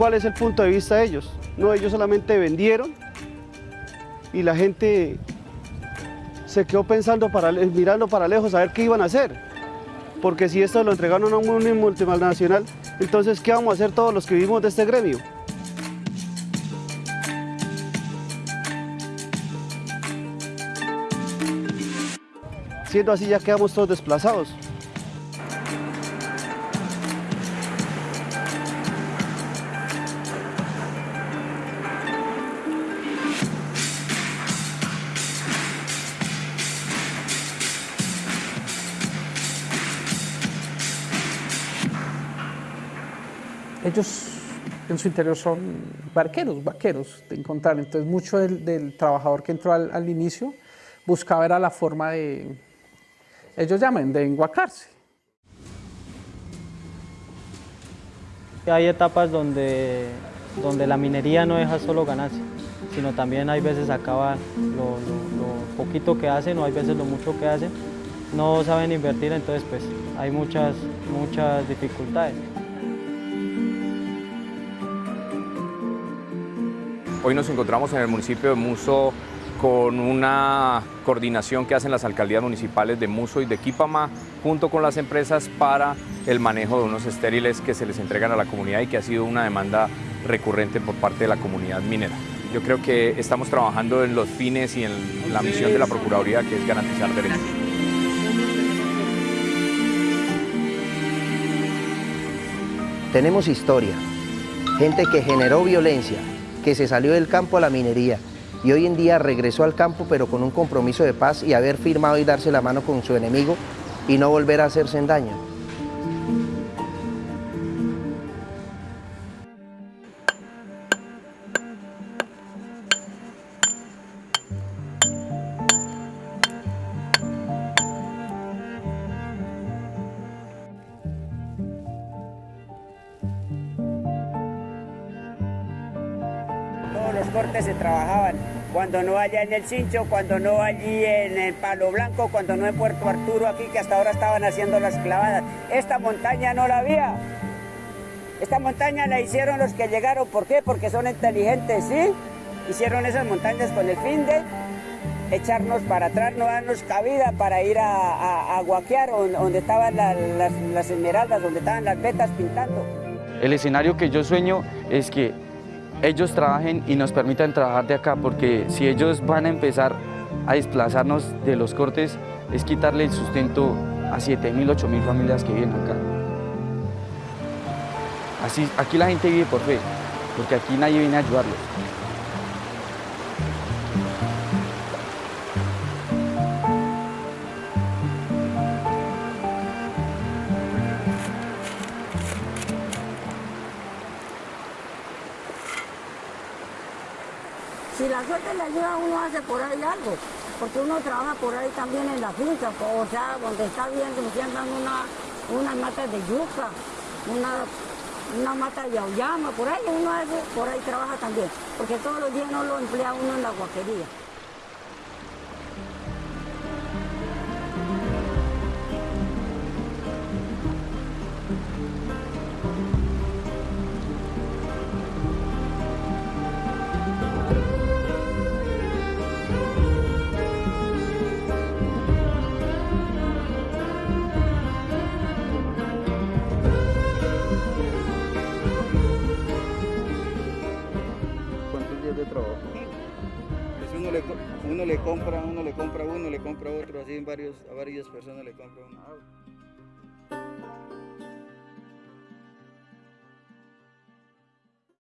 cuál es el punto de vista de ellos. No, ellos solamente vendieron y la gente se quedó pensando, para, mirando para lejos a ver qué iban a hacer. Porque si esto lo entregaron a un multinacional, entonces ¿qué vamos a hacer todos los que vivimos de este gremio? Siendo así ya quedamos todos desplazados. Ellos en su interior son barqueros, vaqueros de encontrar. Entonces mucho del, trabajador que entró al, inicio buscaba era la forma de, ellos llaman, de enguacarse. Hay etapas donde, donde la minería no deja solo ganarse, sino también hay veces acaba lo, lo poquito que hacen o hay veces lo mucho que hacen, no saben invertir, entonces pues hay muchas, muchas dificultades. Hoy nos encontramos en el municipio de Muso con una coordinación que hacen las alcaldías municipales de Muso y de Quipama junto con las empresas para el manejo de unos estériles que se les entregan a la comunidad y que ha sido una demanda recurrente por parte de la comunidad minera. Yo creo que estamos trabajando en los fines y en la misión de la Procuraduría que es garantizar derechos. Tenemos historia, gente que generó violencia, que se salió del campo a la minería y hoy en día regresó al campo pero con un compromiso de paz y haber firmado y darse la mano con su enemigo y no volver a hacerse en daño. Los cortes se trabajaban, cuando no allá en el Cincho, cuando no allí en el Palo Blanco, cuando no en Puerto Arturo, aquí que hasta ahora estaban haciendo las clavadas. Esta montaña no la había. Esta montaña la hicieron los que llegaron, ¿por qué? Porque son inteligentes, ¿sí? Hicieron esas montañas con el fin de echarnos para atrás, no darnos cabida para ir a, guaquear donde estaban las, las esmeraldas, donde estaban las vetas pintando. El escenario que yo sueño es que ellos trabajen y nos permitan trabajar de acá, porque si ellos van a empezar a desplazarnos de los cortes, es quitarle el sustento a 7.000, 8.000 familias que viven acá. Así, aquí la gente vive por fe, porque aquí nadie viene a ayudarlos. Si la suerte le ayuda, uno hace por ahí algo, porque uno trabaja por ahí también en la finca, o sea, donde está viendo, se andan una, unas matas de yuca, una, una mata de auyama, por ahí uno hace, por ahí trabaja también, porque todos los días no lo emplea uno en la guaquería. Uno le compra, uno le compra uno, le compra otro, así en varios, a varias personas le compra uno.